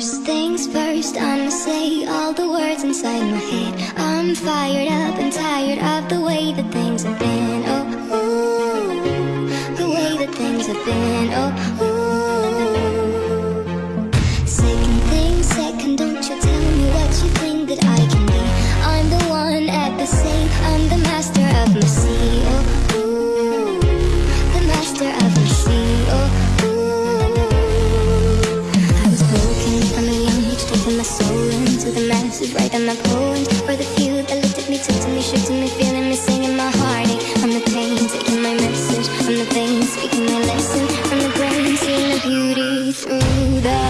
First things first, I'ma say all the words inside my head I'm fired up and tired of the way that things have been Oh, ooh, the way that things have been Oh, ooh. places right on my poems, where the few that looked at me, took to me, shook to me, feeling me, singing my heartache i the pain, taking my message i the pain, speaking my lesson From the brain, seeing the beauty through the